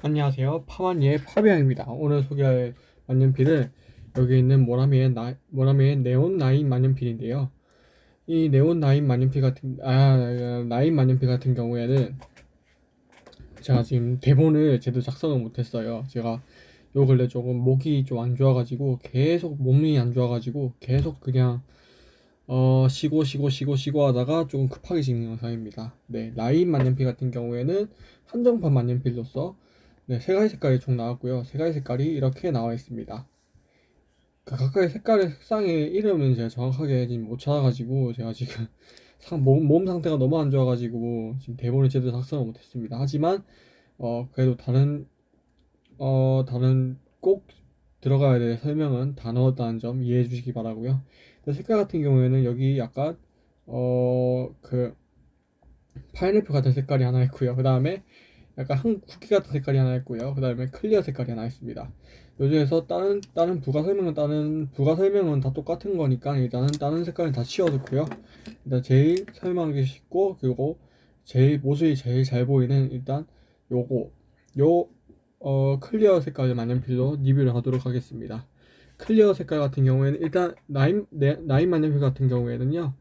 안녕하세요. 파마니의 파비앙입니다. 오늘 소개할 만년필은 여기 있는 모나미의 나, 모나미의 네온 나인 만년필인데요. 이 네온 나인 만년필 같은 아 나인 만년필 같은 경우에는 제가 지금 대본을 제대로 작성을 못했어요. 제가 요 근래 조금 목이 좀 안 좋아가지고 계속 몸이 안 좋아가지고 계속 그냥 어 쉬고 쉬고 쉬고 쉬고 하다가 조금 급하게 찍는 영상입니다. 네 라인 만년필 같은 경우에는 한정판 만년필로서 네, 세 가지 색깔이 총 나왔고요. 세 가지 색깔이 이렇게 나와 있습니다. 그 각각의 색깔의 색상의 이름은 제가 정확하게 지금 못 찾아가지고 제가 지금 상, 몸, 몸 상태가 너무 안 좋아가지고 지금 대본을 제대로 작성을 못했습니다. 하지만 어 그래도 다른 어 다른 꼭 들어가야 될 설명은 다 넣었다는 점 이해해 주시기 바라고요. 색깔 같은 경우에는 여기 약간 어 그 파인애플 같은 색깔이 하나 있고요. 그 다음에 약간 한 쿠키 같은 색깔이 하나 있고요. 그 다음에 clear 색깔이 하나 있습니다. 요 중에서 다른 다른 부가 설명은 다른 부가 설명은 다 똑같은 거니까 일단은 다른 색깔은 다 치워놓고요. 일단 제일 설명하기 쉽고 그리고 제일 모습이 제일 잘 보이는 일단 요거 요 어, clear 색깔 만년필로 리뷰를 하도록 하겠습니다. clear 색깔 같은 경우에는 일단 나인 네, 나인 만년필 같은 경우에는요.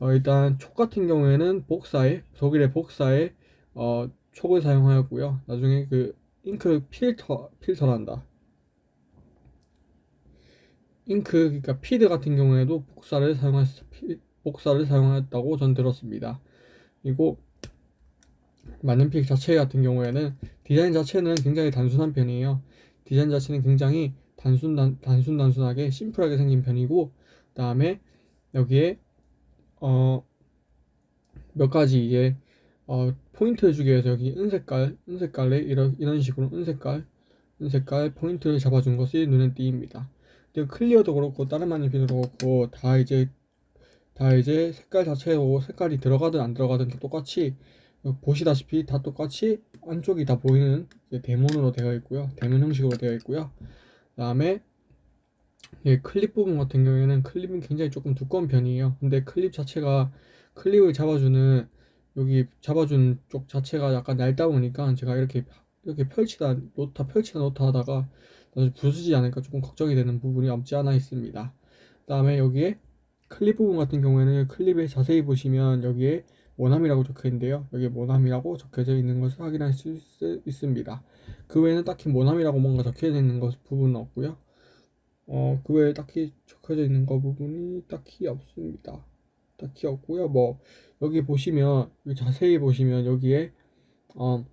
어, 일단 촉 같은 경우에는 Bock사에 독일의 Bock사에 어, 촉을 사용하였고요. 나중에 그 잉크 필터 필터란다. 잉크 그러니까 피드 같은 경우에도 Bock사를 사용했 Bock사를 사용했다고 전 들었습니다. 그리고 만년필 자체 같은 경우에는 디자인 자체는 굉장히 단순한 편이에요. 디자인 자체는 굉장히 단순 단, 단순 단순하게 심플하게 생긴 편이고 그다음에 여기에 어 몇 가지 이제 어, 포인트를 주기 위해서 여기 은색깔, 은색깔에 이런, 이런 식으로 은색깔, 은색깔 포인트를 잡아준 것이 눈에 띄입니다. clear도 그렇고 다른 만년필도 그렇고 다 이제 다 이제 색깔 자체로 색깔이 들어가든 안 들어가든 똑같이 보시다시피 다 똑같이 안쪽이 다 보이는 대문으로 되어 있고요. 대문 형식으로 되어 있고요. 그 다음에 클립 부분 같은 경우에는 클립은 굉장히 조금 두꺼운 편이에요. 근데 클립 자체가 클립을 잡아주는 여기 잡아준 쪽 자체가 약간 얇다 보니까 제가 이렇게 이렇게 펼치다 놓다 펼치다 놓다 하다가 부수지 않을까 조금 걱정이 되는 부분이 없지 않아 있습니다. 그 다음에 여기에 클립 부분 같은 경우에는 클립에 자세히 보시면 여기에 모남이라고 적혀 있는데요. 여기에 모남이라고 적혀져 있는 것을 확인할 수 있, 습니다 그 외에는 딱히 모남이라고 뭔가 적혀져 있는 것 부분은 없고요. 어, 그 외에 딱히 적혀져 있는 것 부분이 딱히 없습니다. 딱히 없고요. 뭐 여기 보시면 자세히 보시면 여기에 어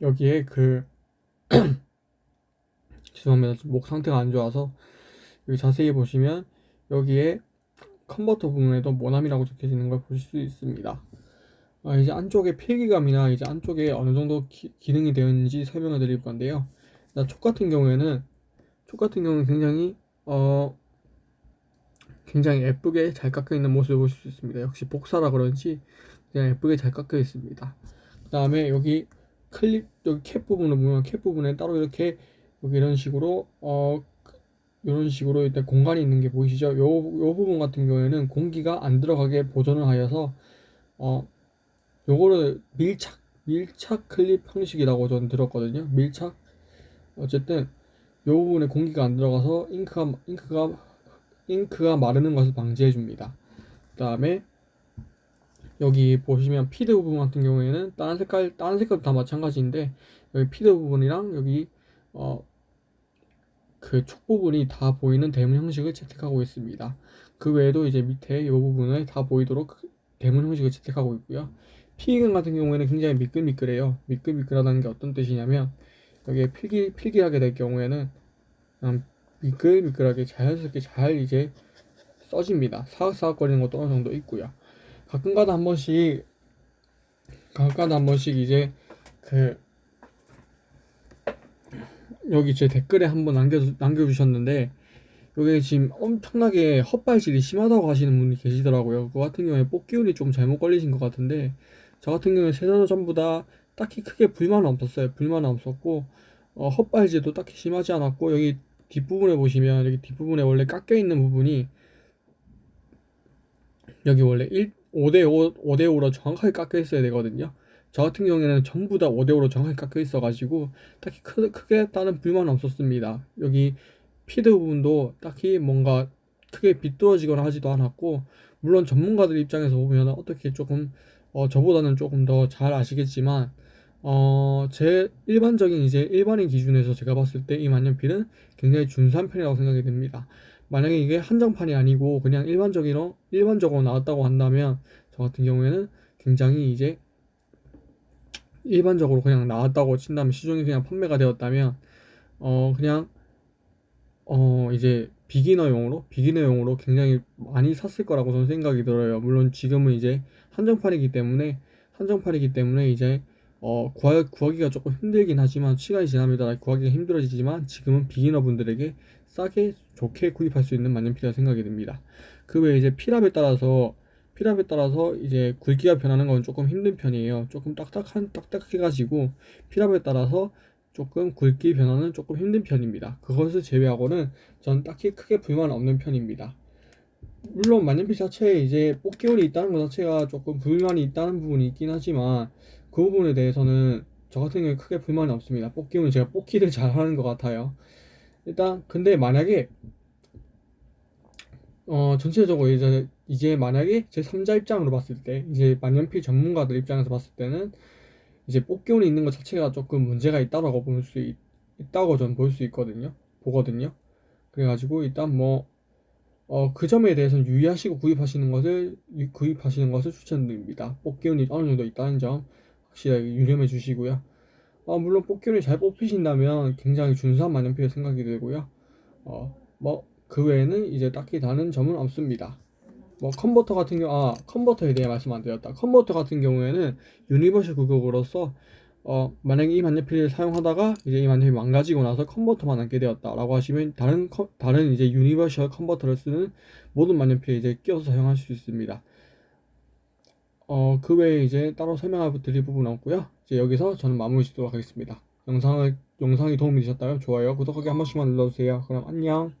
여기에 그 죄송합니다. 목 상태가 안 좋아서 여기 자세히 보시면 여기에 컨버터 부분에도 모남이라고 적혀지는 걸 보실 수 있습니다. 아, 이제 안쪽에 필기감이나 이제 안쪽에 어느 정도 기, 능이 되어 있는지 설명을 드릴 건데요. 촉 같은 경우에는 촉 같은 경우는 굉장히 어 굉장히 예쁘게 잘 깎여 있는 모습을 보실 수 있습니다. 역시 복사라 그런지 그냥 예쁘게 잘 깎여 있습니다. 그 다음에 여기 클립 여기 캡 부분을 보면 캡 부분에 따로 이렇게 여기 이런 식으로 어 이런 식으로 일단 공간이 있는 게 보이시죠? 요, 요 부분 같은 경우에는 공기가 안 들어가게 보존을 하여서 어 요거를 밀착 밀착 클립 형식이라고 저는 들었거든요. 밀착 어쨌든 요 부분에 공기가 안 들어가서 잉크가 잉크가 잉크가 마르는 것을 방지해 줍니다. 그 다음에 여기 보시면 피드 부분 같은 경우에는 다른 색깔 다른 색깔도 다 마찬가지인데 여기 피드 부분이랑 여기 어 그 촉 부분이 다 보이는 대문 형식을 채택하고 있습니다. 그 외에도 이제 밑에 이 부분을 다 보이도록 대문 형식을 채택하고 있고요. 피경 같은 경우에는 굉장히 미끌미끌해요. 미끌미끌하다는 게 어떤 뜻이냐면 여기에 필기 필기하게 될 경우에는 미끌미끌하게 자연스럽게 잘 이제 써집니다. 사각사각거리는 것도 어느 정도 있고요. 가끔가다 한 번씩 가끔가다 한 번씩 이제 그 여기 제 댓글에 한번 남겨 남겨주셨는데 여기 지금 엄청나게 헛발질이 심하다고 하시는 분이 계시더라고요. 그 같은 경우에 뽑기운이 좀 잘못 걸리신 것 같은데 저 같은 경우에 세자도 전부 다 딱히 크게 불만은 없었어요. 불만은 없었고 어, 헛발질도 딱히 심하지 않았고 여기 뒷부분에 보시면 여기 뒷부분에 원래 깎여 있는 부분이 여기 원래 1, 5대5 5대5로 정확하게 깎여 있어야 되거든요 저 같은 경우에는 전부 다 5대5로 정확히 깎여 있어 가지고 딱히 크, 크게 다른 불만은 없었습니다. 여기 피드 부분도 딱히 뭔가 크게 비뚤어지거나 하지도 않았고 물론 전문가들 입장에서 보면 어떻게 조금 어, 저보다는 조금 더 잘 아시겠지만 어, 제 일반적인 이제 일반인 기준에서 제가 봤을 때 이 만년필은 굉장히 준수한 편이라고 생각이 됩니다. 만약에 이게 한정판이 아니고 그냥 일반적으로 일반적으로 나왔다고 한다면 저 같은 경우에는 굉장히 이제 일반적으로 그냥 나왔다고 친다면 시중에 그냥 판매가 되었다면 어 그냥 어 이제 비기너용으로 비기너용으로 굉장히 많이 샀을 거라고 저는 생각이 들어요. 물론 지금은 이제 한정판이기 때문에 한정판이기 때문에 이제 어 구하, 구하기가 조금 힘들긴 하지만 시간이 지남에 따라 구하기가 힘들어지지만 지금은 비기너 분들에게 싸게 좋게 구입할 수 있는 만년필이라 생각이 듭니다. 그 외에 이제 필압에 따라서 필압에 따라서 이제 굵기가 변하는 건 조금 힘든 편이에요. 조금 딱딱한 딱딱해 가지고 필압에 따라서 조금 굵기 변화는 조금 힘든 편입니다. 그것을 제외하고는 전 딱히 크게 불만 없는 편입니다. 물론 만년필 자체에 이제 뽑기운이 있다는 것 자체가 조금 불만이 있다는 부분이 있긴 하지만 그 부분에 대해서는 저 같은 경우에 크게 불만이 없습니다. 뽑기운은 제가 뽑기를 잘 하는 것 같아요. 일단 근데 만약에 어 전체적으로 이제 이제 만약에 제 3자 입장으로 봤을 때 이제 만년필 전문가들 입장에서 봤을 때는 이제 뽑기운이 있는 것 자체가 조금 문제가 있다라고 볼 수 있다고 전 볼 수 있거든요. 보거든요. 그래가지고 일단 뭐 어, 그 점에 대해서는 유의하시고 구입하시는 것을 유- 구입하시는 것을 추천드립니다. 뽑기운이 어느 정도 있다는 점 확실하게 유념해 주시고요. 어, 물론 뽑기운이 잘 뽑히신다면 굉장히 준수한 만년필 생각이 들고요. 어, 뭐 그 외에는 이제 딱히 다른 점은 없습니다. 뭐 컨버터 같은 경우 아 컨버터에 대해 말씀 안 드렸다. 컨버터 같은 경우에는 universal 규격으로서 어 만약에 이 만년필을 사용하다가 이제 이 만년필이 망가지고 나서 컨버터만 남게 되었다라고 하시면 다른 컨- 다른 이제 universal 컨버터를 쓰는 모든 만년필에 이제 끼워서 사용하실 수 있습니다. 어 그 외에 이제 따로 설명할 드릴 부분은 없고요. 이제 여기서 저는 마무리 짓도록 하겠습니다. 영상을 영상이 도움이 되셨다면 좋아요, 구독하기 한 번씩만 눌러주세요. 그럼 안녕.